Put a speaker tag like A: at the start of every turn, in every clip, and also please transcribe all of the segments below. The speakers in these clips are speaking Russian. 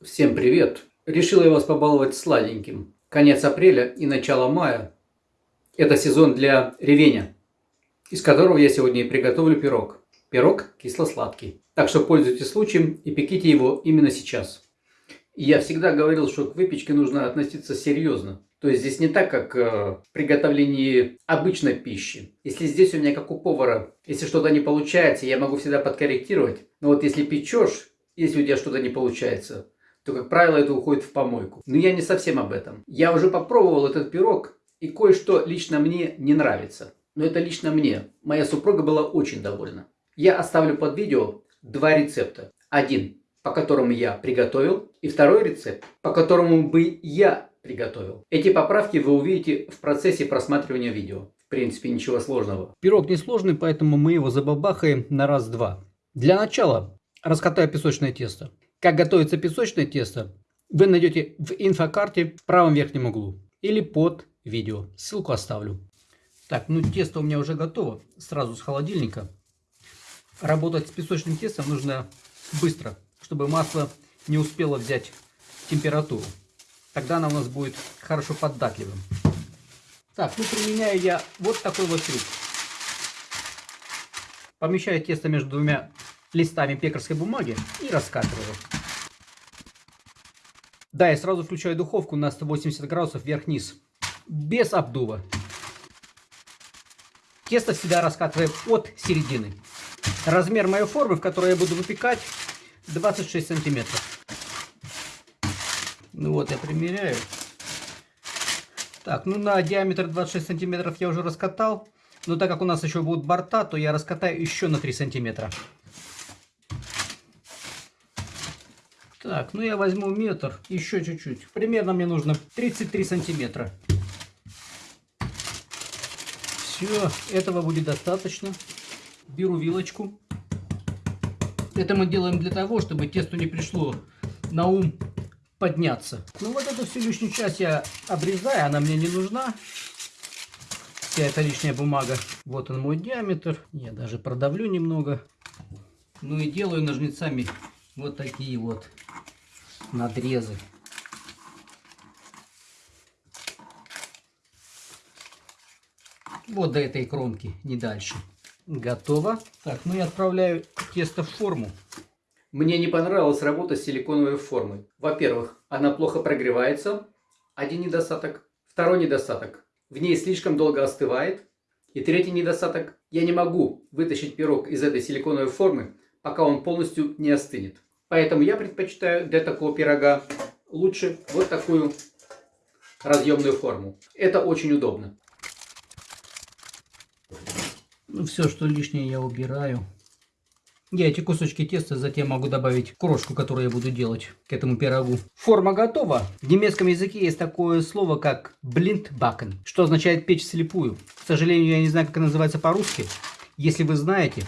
A: Всем привет! Решил я вас побаловать сладеньким. Конец апреля и начало мая – это сезон для ревеня, из которого я сегодня и приготовлю пирог. Пирог кисло-сладкий. Так что пользуйтесь случаем и пеките его именно сейчас. Я всегда говорил, что к выпечке нужно относиться серьезно. То есть здесь не так, как э, в приготовлении обычной пищи. Если здесь у меня, как у повара, если что-то не получается, я могу всегда подкорректировать. Но вот если печешь, если у тебя что-то не получается, то, как правило, это уходит в помойку. Но я не совсем об этом. Я уже попробовал этот пирог, и кое-что лично мне не нравится. Но это лично мне. Моя супруга была очень довольна. Я оставлю под видео два рецепта. Один, по которому я приготовил, и второй рецепт, по которому бы я приготовил. Эти поправки вы увидите в процессе просматривания видео. В принципе, ничего сложного. Пирог несложный, поэтому мы его забабахаем на раз-два. Для начала раскатаю песочное тесто. Как готовится песочное тесто, вы найдете в инфокарте в правом верхнем углу или под видео. Ссылку оставлю. Так, ну тесто у меня уже готово, сразу с холодильника. Работать с песочным тестом нужно быстро, чтобы масло не успело взять температуру. Тогда она у нас будет хорошо податливым. Так, ну применяю я вот такой вот трюк. Помещаю тесто между двумя листами пекарской бумаги и раскатываю. Да, я сразу включаю духовку на 180 градусов вверх-вниз. Без обдува. Тесто всегда раскатываем от середины. Размер моей формы, в которой я буду выпекать, 26 сантиметров. Ну вот, я примеряю. Так, ну на диаметр 26 сантиметров я уже раскатал. Но так как у нас еще будут борта, то я раскатаю еще на 3 сантиметра. Так, ну я возьму метр, еще чуть-чуть. Примерно мне нужно 33 сантиметра. Все, этого будет достаточно. Беру вилочку. Это мы делаем для того, чтобы тесту не пришло на ум подняться. Ну вот эту всю лишнюю часть я обрезаю, она мне не нужна. Вся эта лишняя бумага. Вот он мой диаметр. Я даже продавлю немного. Ну и делаю ножницами вот такие вот надрезы. Вот до этой кромки, не дальше. Готово. Так, ну я отправляю тесто в форму. Мне не понравилась работа с силиконовой формой. Во-первых, она плохо прогревается. Один недостаток. Второй недостаток. В ней слишком долго остывает. И третий недостаток. Я не могу вытащить пирог из этой силиконовой формы, пока он полностью не остынет. Поэтому я предпочитаю для такого пирога лучше вот такую разъемную форму. Это очень удобно. Ну, все, что лишнее я убираю. Я эти кусочки теста затем могу добавить крошку, которую я буду делать к этому пирогу. Форма готова. В немецком языке есть такое слово, как blindbacken, что означает печь слепую. К сожалению, я не знаю, как это называется по-русски. Если вы знаете,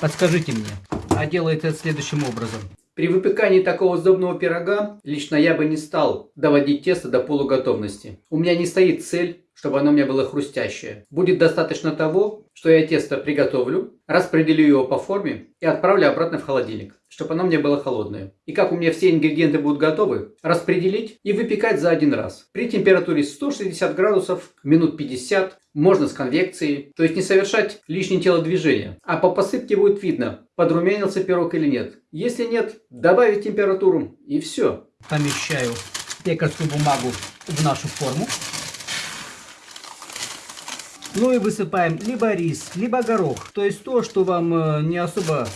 A: подскажите мне. А делается это следующим образом. При выпекании такого сдобного пирога лично я бы не стал доводить тесто до полуготовности. У меня не стоит цель чтобы оно у меня было хрустящее. Будет достаточно того, что я тесто приготовлю, распределю его по форме и отправлю обратно в холодильник, чтобы оно мне было холодное. И как у меня все ингредиенты будут готовы, распределить и выпекать за один раз. При температуре 160 градусов, минут 50, можно с конвекцией, то есть не совершать лишние телодвижения. А по посыпке будет видно, подрумянился пирог или нет. Если нет, добавить температуру и все. Помещаю пекарскую бумагу в нашу форму. Ну и высыпаем либо рис, либо горох. То есть то, что вам э, не особо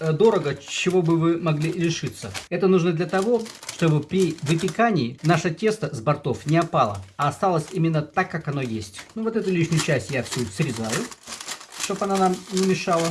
A: дорого, чего бы вы могли лишиться. Это нужно для того, чтобы при выпекании наше тесто с бортов не опало, а осталось именно так, как оно есть. Ну вот эту лишнюю часть я всю срезаю, чтобы она нам не мешала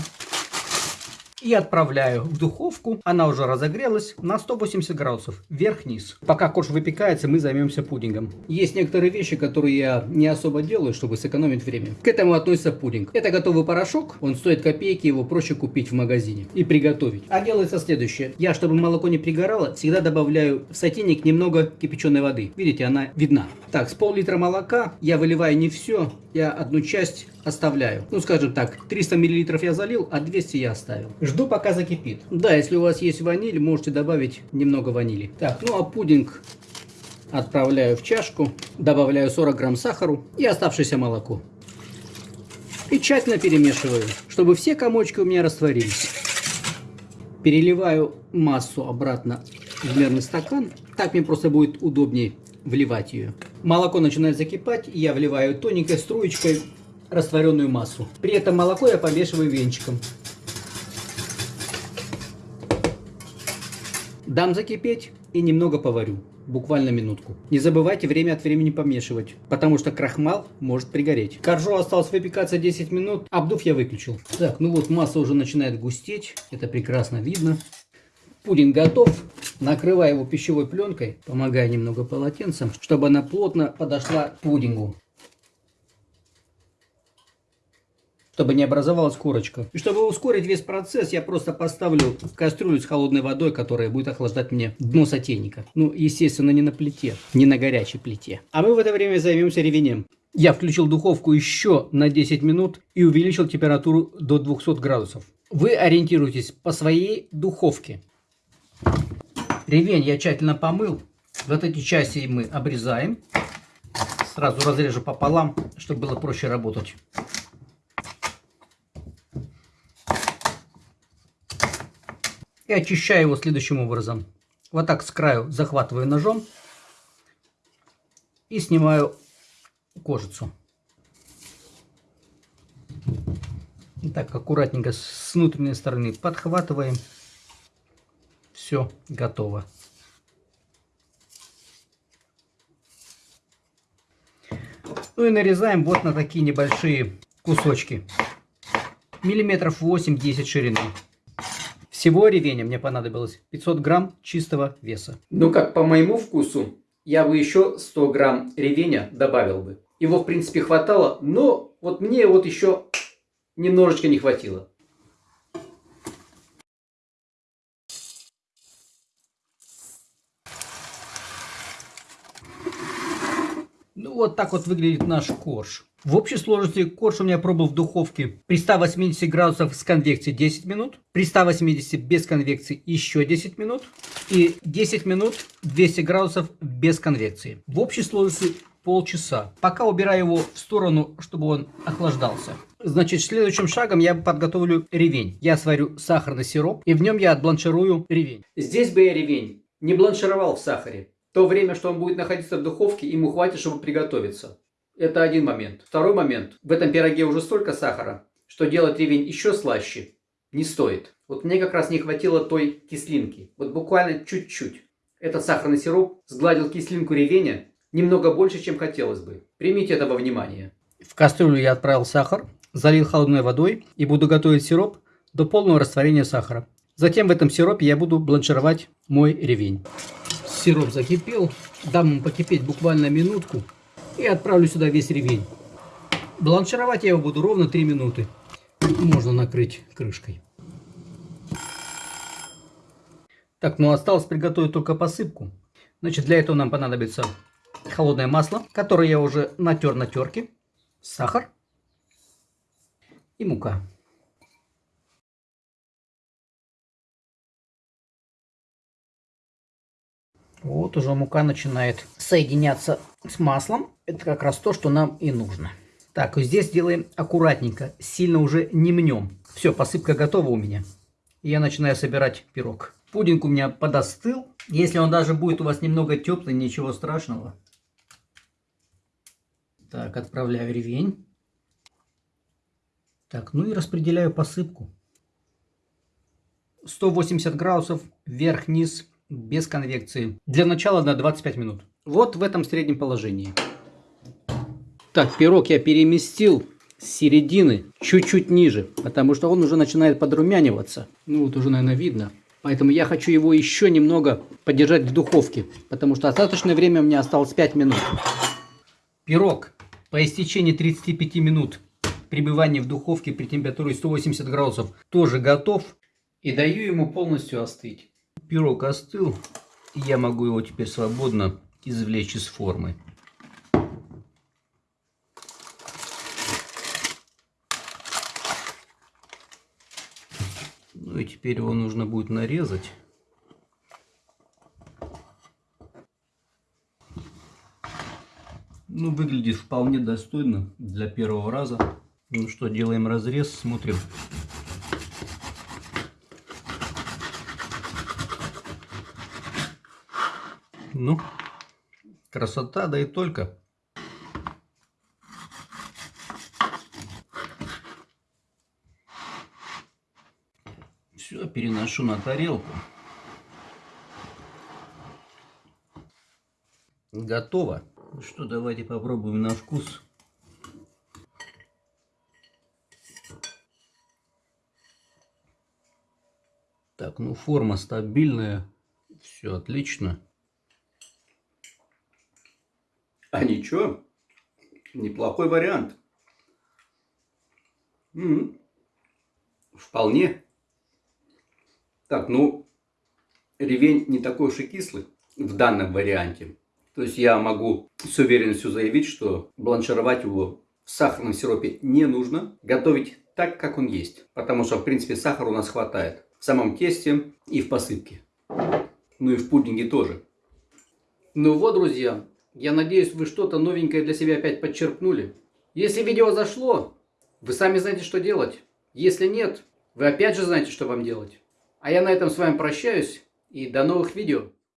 A: и отправляю в духовку. Она уже разогрелась на 180 градусов, вверх-вниз. Пока корж выпекается, мы займемся пудингом. Есть некоторые вещи, которые я не особо делаю, чтобы сэкономить время. К этому относится пудинг. Это готовый порошок, он стоит копейки, его проще купить в магазине и приготовить. А делается следующее. Я, чтобы молоко не пригорало, всегда добавляю в сотейник немного кипяченой воды. Видите, она видна. Так, с пол-литра молока я выливаю не все, я одну часть оставляю. Ну, скажем так, 300 мл я залил, а 200 я оставил. Жду, пока закипит. Да, если у вас есть ваниль, можете добавить немного ванили. Так, ну а пудинг отправляю в чашку, добавляю 40 грамм сахару и оставшееся молоко. И тщательно перемешиваю, чтобы все комочки у меня растворились. Переливаю массу обратно в мерный стакан. Так мне просто будет удобнее вливать ее. Молоко начинает закипать, я вливаю тоненькой струечкой растворенную массу. При этом молоко я помешиваю венчиком. Дам закипеть и немного поварю. Буквально минутку. Не забывайте время от времени помешивать, потому что крахмал может пригореть. Коржо осталось выпекаться 10 минут, обдув я выключил. Так, ну вот масса уже начинает густеть, это прекрасно видно. Пудинг готов. Накрываю его пищевой пленкой, помогая немного полотенцем, чтобы она плотно подошла к пудингу. Чтобы не образовалась корочка. И чтобы ускорить весь процесс, я просто поставлю кастрюлю с холодной водой, которая будет охлаждать мне дно сотейника. Ну, естественно, не на плите, не на горячей плите. А мы в это время займемся ревенем. Я включил духовку еще на 10 минут и увеличил температуру до 200 градусов. Вы ориентируйтесь по своей духовке. Ревень я тщательно помыл. Вот эти части мы обрезаем. Сразу разрежу пополам, чтобы было проще работать. И очищаю его следующим образом. Вот так с краю захватываю ножом и снимаю кожицу. И так аккуратненько с внутренней стороны подхватываем. Все, готово. Ну и нарезаем вот на такие небольшие кусочки. Миллиметров 8-10 ширины. Всего ревеня мне понадобилось 500 грамм чистого веса. Ну как по моему вкусу, я бы еще 100 грамм ревеня добавил бы. Его в принципе хватало, но вот мне вот еще немножечко не хватило. Ну вот так вот выглядит наш корж. В общей сложности корж у меня пробовал в духовке при 180 градусах с конвекцией 10 минут, при 180 без конвекции еще 10 минут и 10 минут 200 градусов без конвекции. В общей сложности полчаса. Пока убираю его в сторону, чтобы он охлаждался. Значит, следующим шагом я подготовлю ревень. Я сварю сахарный сироп и в нем я отбланширую ревень. Здесь бы я ревень не бланшировал в сахаре. То время, что он будет находиться в духовке, ему хватит, чтобы приготовиться. Это один момент. Второй момент. В этом пироге уже столько сахара, что делать ревень еще слаще не стоит. Вот мне как раз не хватило той кислинки. Вот буквально чуть-чуть. Этот сахарный сироп сгладил кислинку ревеня немного больше, чем хотелось бы. Примите это во внимание. В кастрюлю я отправил сахар, залил холодной водой и буду готовить сироп до полного растворения сахара. Затем в этом сиропе я буду бланшировать мой ревень. Сироп закипел, дам ему покипеть буквально минутку и отправлю сюда весь ревень. Бланшировать я его буду ровно 3 минуты. Можно накрыть крышкой. Так, ну осталось приготовить только посыпку. Значит, для этого нам понадобится холодное масло, которое я уже натер на терке, сахар и мука. Вот уже мука начинает соединяться с маслом. Это как раз то, что нам и нужно. Так, здесь делаем аккуратненько, сильно уже не мнем. Все, посыпка готова у меня. я начинаю собирать пирог. Пудинг у меня подостыл. Если он даже будет у вас немного теплый, ничего страшного. Так, отправляю ревень. Так, ну и распределяю посыпку. 180 градусов вверх-вниз без конвекции. Для начала на 25 минут. Вот в этом среднем положении. Так, пирог я переместил с середины чуть-чуть ниже, потому что он уже начинает подрумяниваться. Ну вот уже, наверное, видно. Поэтому я хочу его еще немного подержать в духовке, потому что остаточное время у меня осталось 5 минут. Пирог по истечении 35 минут пребывания в духовке при температуре 180 градусов тоже готов. И даю ему полностью остыть. Пирог остыл, и я могу его теперь свободно извлечь из формы. Ну и Теперь его нужно будет нарезать. Ну, выглядит вполне достойно для первого раза. Ну что, делаем разрез, смотрим. Ну, красота, да и только. Все, переношу на тарелку. Готово. Ну что, давайте попробуем на вкус. Так, ну форма стабильная. Все отлично.
B: А ничего, неплохой вариант. М -м -м. Вполне. Так, ну, ревень не такой уж и кислый в данном варианте. То есть я могу с уверенностью заявить, что бланшировать его в сахарном сиропе не нужно. Готовить так, как он есть. Потому что, в принципе, сахара у нас хватает. В самом тесте и в посыпке. Ну и в пудинге тоже.
A: Ну вот, друзья, я надеюсь, вы что-то новенькое для себя опять подчеркнули. Если видео зашло, вы сами знаете, что делать. Если нет, вы опять же знаете, что вам делать. А я на этом с вами прощаюсь и до новых видео.